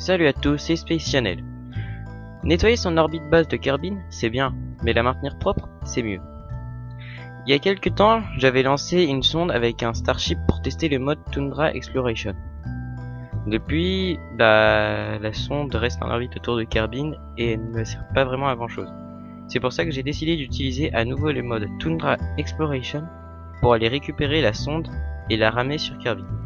Salut à tous, c'est Space Channel. Nettoyer son orbite basse de carbine, c'est bien, mais la maintenir propre, c'est mieux. Il y a quelques temps, j'avais lancé une sonde avec un Starship pour tester le mode Tundra Exploration. Depuis, bah, la sonde reste en orbite autour de Carbine et elle ne me sert pas vraiment à grand chose. C'est pour ça que j'ai décidé d'utiliser à nouveau le mode Tundra Exploration pour aller récupérer la sonde et la ramer sur Carbine.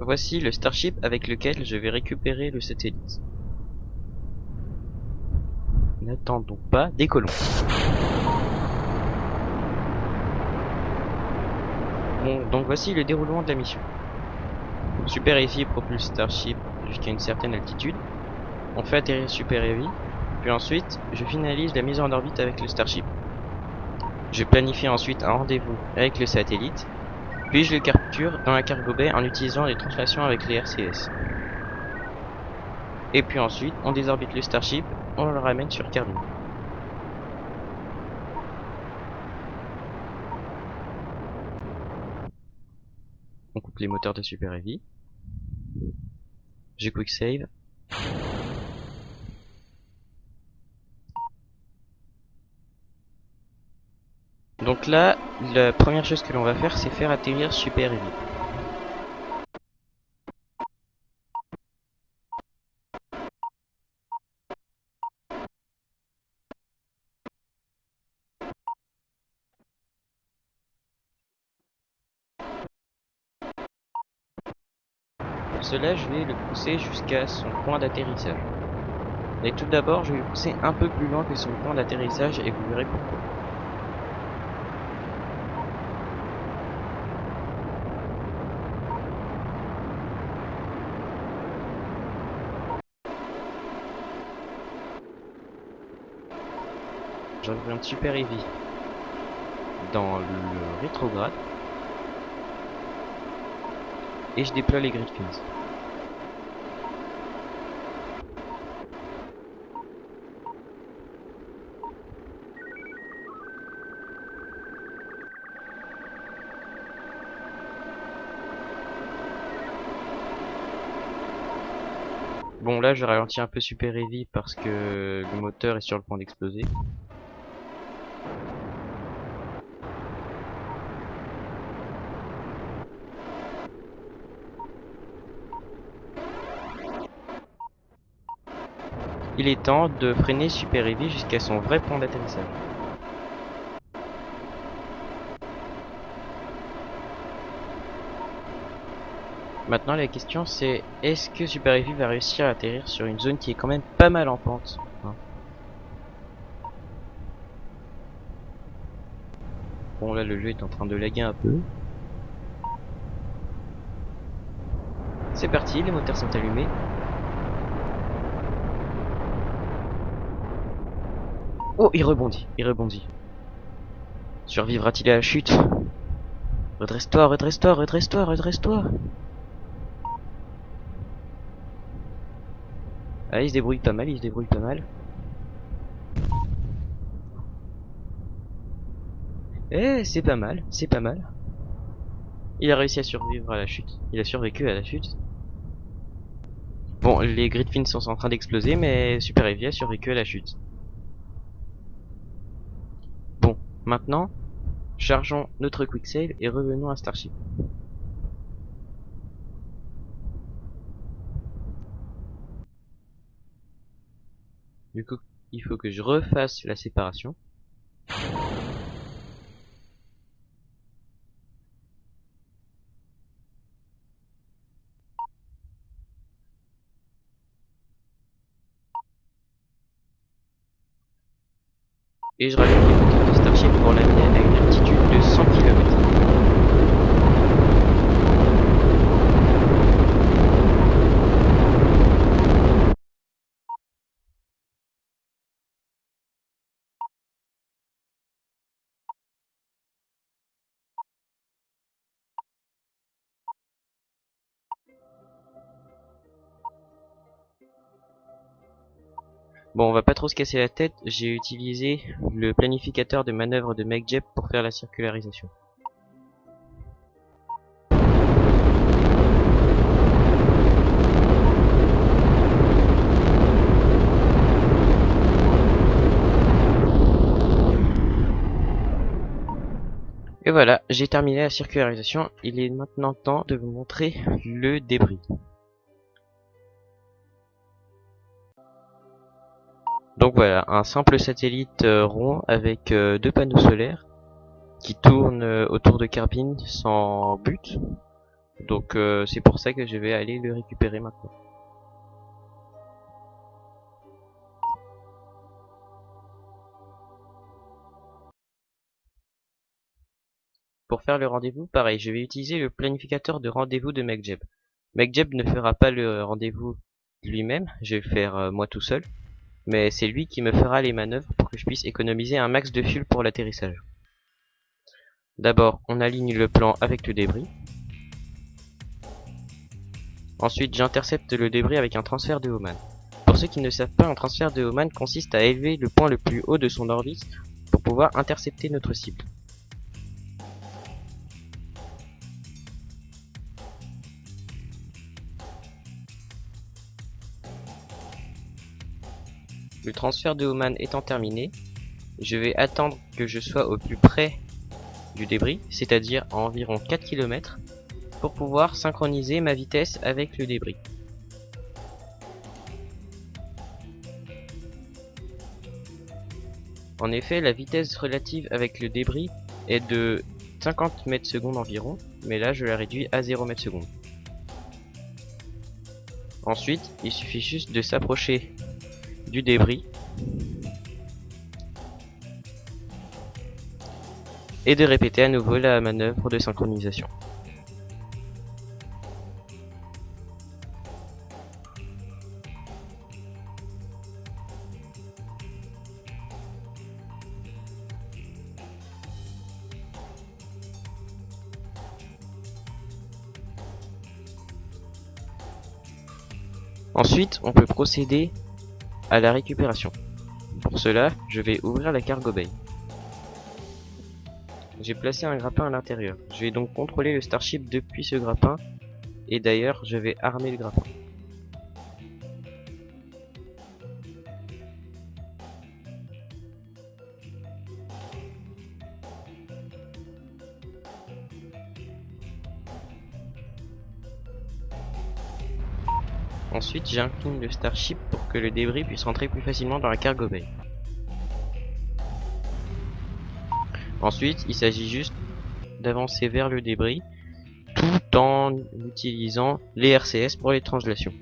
Voici le Starship avec lequel je vais récupérer le satellite. N'attendons pas, décollons. Bon, donc voici le déroulement de la mission. Super Heavy propulse Starship jusqu'à une certaine altitude. On fait atterrir Super Heavy, puis ensuite, je finalise la mise en orbite avec le Starship. Je planifie ensuite un rendez-vous avec le satellite puis je le capture dans la cargo bay en utilisant les translations avec les RCS. Et puis ensuite, on désorbite le Starship, on le ramène sur Carbine. On coupe les moteurs de Super Heavy. J'ai quick save. Donc là, la première chose que l'on va faire, c'est faire atterrir Super Heavy. Pour cela, je vais le pousser jusqu'à son point d'atterrissage. Mais tout d'abord, je vais le pousser un peu plus loin que son point d'atterrissage et vous verrez pourquoi. Un Super Heavy dans le rétrograde et je déploie les Griffins. Bon là je ralentis un peu Super Heavy parce que le moteur est sur le point d'exploser. Il est temps de freiner Super Heavy jusqu'à son vrai point d'atterrissage. Maintenant la question c'est est-ce que Super Heavy va réussir à atterrir sur une zone qui est quand même pas mal en pente hein? Bon là le jeu est en train de laguer un peu. C'est parti, les moteurs sont allumés. Oh, il rebondit, il rebondit. Survivra-t-il à la chute? Redresse-toi, redresse-toi, redresse-toi, redresse-toi Ah, il se débrouille pas mal, il se débrouille pas mal. Eh, c'est pas mal, c'est pas mal. Il a réussi à survivre à la chute. Il a survécu à la chute. Bon, les Gridfins sont en train d'exploser, mais Super Heavy a survécu à la chute. Maintenant, chargeons notre quick save et revenons à Starship. Du coup, il faut que je refasse la séparation. Et je rajoute ရှိဒီကောလည်းမြင်နေ Bon, on va pas trop se casser la tête, j'ai utilisé le planificateur de manœuvre de MacJeb pour faire la circularisation. Et voilà, j'ai terminé la circularisation. Il est maintenant temps de vous montrer le débris. Donc voilà, un simple satellite euh, rond avec euh, deux panneaux solaires qui tournent euh, autour de Carbine sans but. Donc c'est pour ça que je vais aller le récupérer maintenant. Pour faire le rendez-vous, pareil, je vais utiliser le planificateur de rendez-vous de MacJeb. MacJeb ne fera pas le rendez-vous lui-même, je vais le faire moi tout seul. Mais c'est lui qui me fera les manœuvres pour que je puisse économiser un max de fuel pour l'atterrissage. D'abord, on aligne le plan avec le débris. Ensuite, j'intercepte le débris avec un transfert de Homan. Pour ceux qui ne savent pas, un transfert de Homan consiste à élever le point le plus haut de son orbite pour pouvoir intercepter notre cible. Le transfert de Oman étant terminé, je vais attendre que je sois au plus près du débris, c'est-à-dire à environ 4 km, pour pouvoir synchroniser ma vitesse avec le débris. En effet, la vitesse relative avec le débris est de 50 mètres secondes environ, mais là je la réduis à 0 mètres secondes. Ensuite, il suffit juste de s'approcher du débris et de répéter à nouveau la manœuvre de synchronisation. Ensuite, on peut procéder à la récupération. Pour cela, je vais ouvrir la cargo bay. J'ai placé un grappin à l'intérieur. Je vais donc contrôler le Starship depuis ce grappin. Et d'ailleurs, je vais armer le grappin. Ensuite, j'incline le Starship pour que le débris puisse rentrer plus facilement dans la cargo bay. Ensuite, il s'agit juste d'avancer vers le débris tout en utilisant les RCS pour les translations.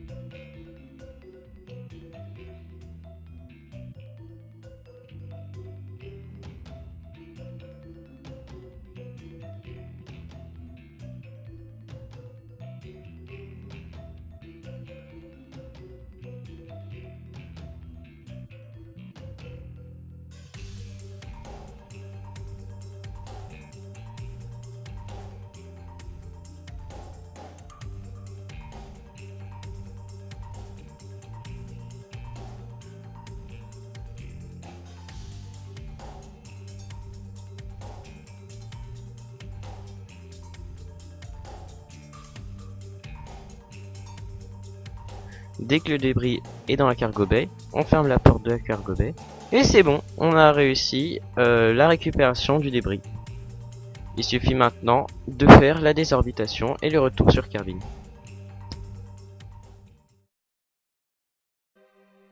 Dès que le débris est dans la cargo bay, on ferme la porte de la cargo bay. Et c'est bon, on a réussi euh, la récupération du débris. Il suffit maintenant de faire la désorbitation et le retour sur Kerbin.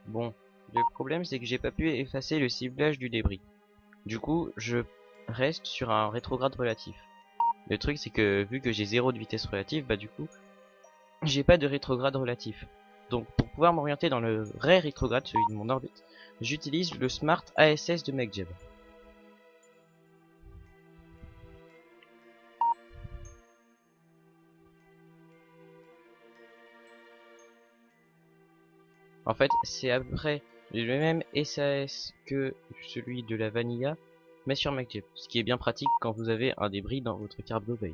Bon, le problème c'est que j'ai pas pu effacer le ciblage du débris. Du coup, je reste sur un rétrograde relatif. Le truc c'est que vu que j'ai zéro de vitesse relative, bah du coup, j'ai pas de rétrograde relatif. Donc pour pouvoir m'orienter dans le vrai rétrograde, celui de mon orbite, j'utilise le Smart ASS de MacJeb. En fait, c'est après le même SAS que celui de la Vanilla, mais sur MacJeb, ce qui est bien pratique quand vous avez un débris dans votre cargo bay.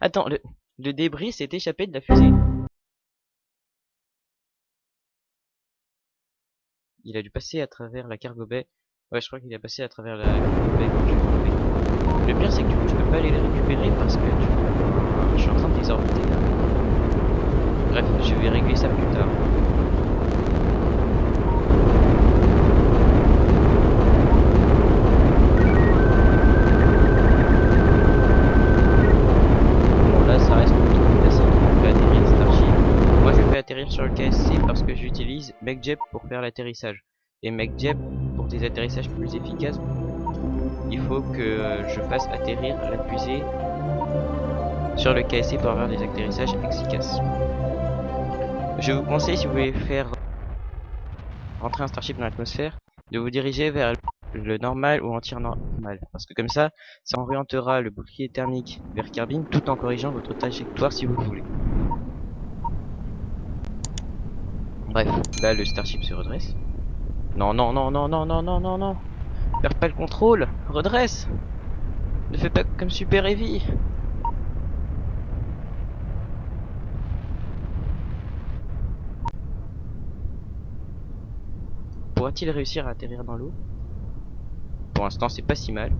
Attends, le de débris s'est échappé de la fusée. Il a dû passer à travers la cargo bay. Ouais, je crois qu'il a passé à travers la cargo bay. Le pire, c'est que du coup, je peux pas aller les récupérer parce que je suis en train de les orbiter. Bref, je vais régler ça plus tard. MacJeb pour faire l'atterrissage. Et MacJeb, pour des atterrissages plus efficaces, il faut que je fasse atterrir la fusée sur le KSC pour avoir des atterrissages efficaces. Je vous conseille, si vous voulez faire rentrer un Starship dans l'atmosphère, de vous diriger vers le normal ou anti-normal. Parce que comme ça, ça orientera le bouclier thermique vers Carbine tout en corrigeant votre trajectoire si vous le voulez. Bref, là le Starship se redresse. Non, non, non, non, non, non, non, non, non. Perds pas le contrôle. Redresse. Ne fais pas comme Super Heavy. Pourra-t-il réussir à atterrir dans l'eau? Pour l'instant, c'est pas si mal.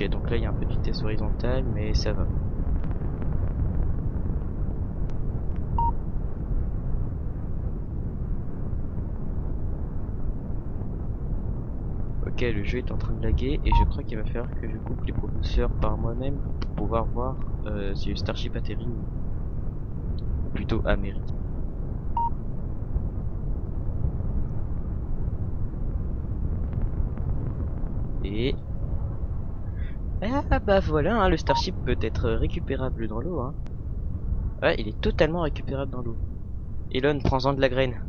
Ok, donc là, il y a un peu de vitesse horizontale, mais ça va. Ok, le jeu est en train de laguer et je crois qu'il va falloir que je coupe les propulseurs par moi-même pour pouvoir voir euh, si le Starship atterrit ou plutôt américain. Et ah bah voilà, hein, le Starship peut être récupérable dans l'eau. Hein. Ouais, il est totalement récupérable dans l'eau. Elon, prends-en de la graine.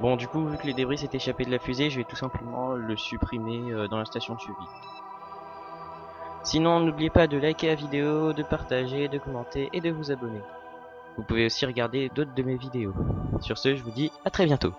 Bon, du coup, vu que les débris s'est échappé de la fusée, je vais tout simplement le supprimer euh, dans la station de suivi. Sinon, n'oubliez pas de liker la vidéo, de partager, de commenter et de vous abonner. Vous pouvez aussi regarder d'autres de mes vidéos. Sur ce, je vous dis à très bientôt.